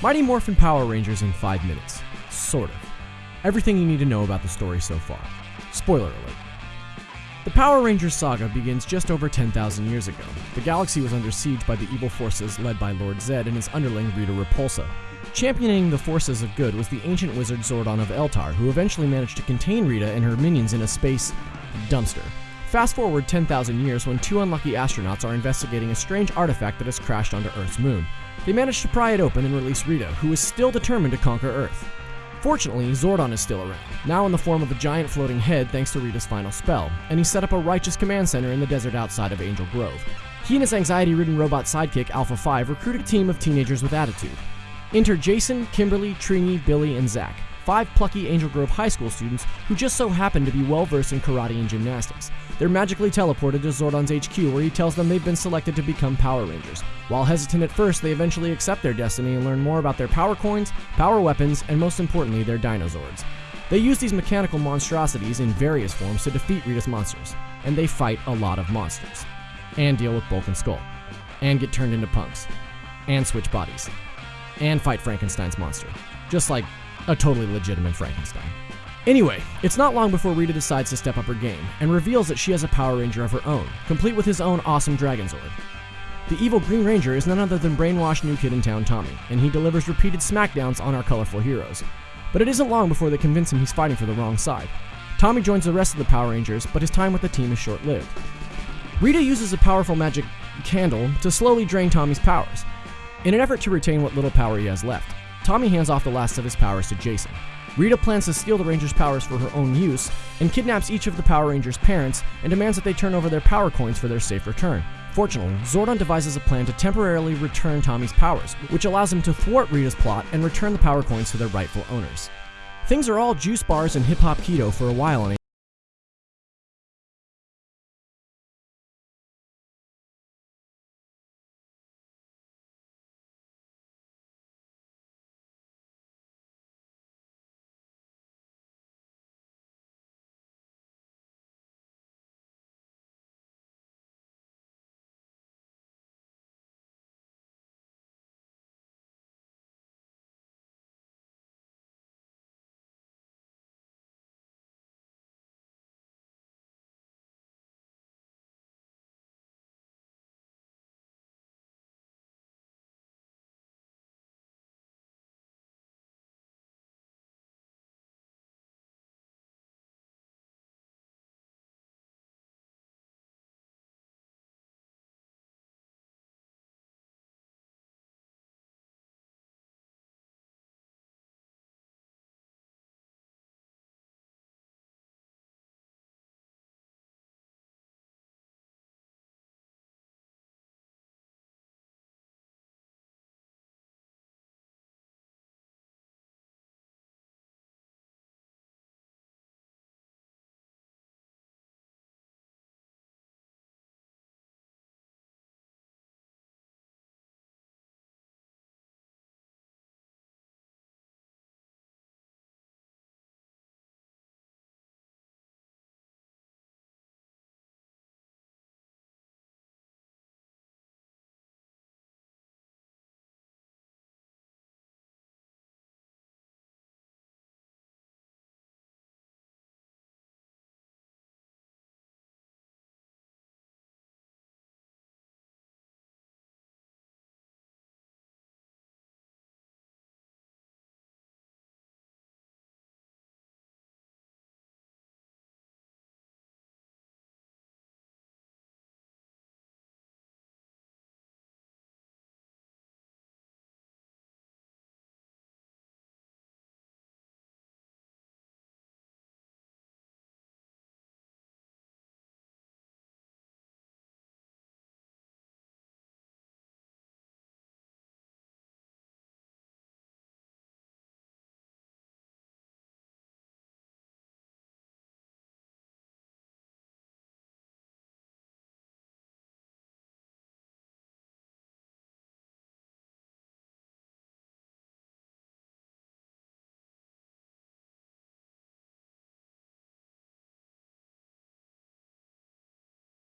Mighty Morphin Power Rangers in 5 minutes. Sort of. Everything you need to know about the story so far. Spoiler alert. The Power Rangers saga begins just over 10,000 years ago. The galaxy was under siege by the evil forces led by Lord Zedd and his underling Rita Repulsa. Championing the forces of good was the ancient wizard Zordon of Eltar, who eventually managed to contain Rita and her minions in a space dumpster. Fast forward 10,000 years when two unlucky astronauts are investigating a strange artifact that has crashed onto Earth's moon. They manage to pry it open and release Rita, who is still determined to conquer Earth. Fortunately, Zordon is still around, now in the form of a giant floating head thanks to Rita's final spell, and he set up a righteous command center in the desert outside of Angel Grove. He and his anxiety ridden robot sidekick Alpha 5 recruit a team of teenagers with attitude. Enter Jason, Kimberly, Trini, Billy, and Zack, five plucky Angel Grove High School students who just so happen to be well versed in karate and gymnastics. They're magically teleported to Zordon's HQ where he tells them they've been selected to become Power Rangers. While hesitant at first, they eventually accept their destiny and learn more about their power coins, power weapons, and most importantly, their dinosaurs. They use these mechanical monstrosities in various forms to defeat Rita's monsters, and they fight a lot of monsters, and deal with Bulk and Skull, and get turned into punks, and switch bodies, and fight Frankenstein's monster, just like a totally legitimate Frankenstein. Anyway, it's not long before Rita decides to step up her game and reveals that she has a Power Ranger of her own, complete with his own awesome Dragonzord. The evil Green Ranger is none other than brainwashed new kid in town Tommy, and he delivers repeated smackdowns on our colorful heroes. But it isn't long before they convince him he's fighting for the wrong side. Tommy joins the rest of the Power Rangers, but his time with the team is short lived. Rita uses a powerful magic candle to slowly drain Tommy's powers. In an effort to retain what little power he has left, Tommy hands off the last of his powers to Jason. Rita plans to steal the Rangers' powers for her own use and kidnaps each of the Power Rangers' parents and demands that they turn over their power coins for their safe return. Fortunately, Zordon devises a plan to temporarily return Tommy's powers, which allows him to thwart Rita's plot and return the power coins to their rightful owners. Things are all juice bars and hip hop kido for a while on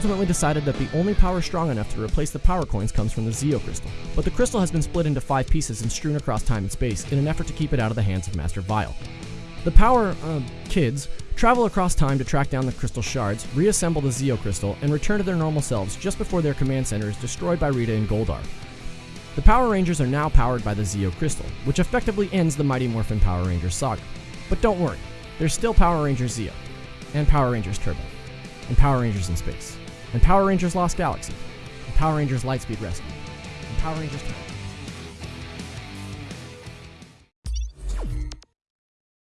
ultimately decided that the only power strong enough to replace the power coins comes from the Zeo Crystal. But the crystal has been split into five pieces and strewn across time and space in an effort to keep it out of the hands of Master Vile. The power, uh, kids, travel across time to track down the crystal shards, reassemble the Zeo Crystal, and return to their normal selves just before their command center is destroyed by Rita and Goldar. The Power Rangers are now powered by the Zeo Crystal, which effectively ends the Mighty Morphin Power Rangers saga. But don't worry, there's still Power Rangers Zeo, and Power Rangers Turbo, and Power Rangers in Space, and Power Rangers Lost Galaxy, and Power Rangers Lightspeed Rescue, and Power Rangers Time.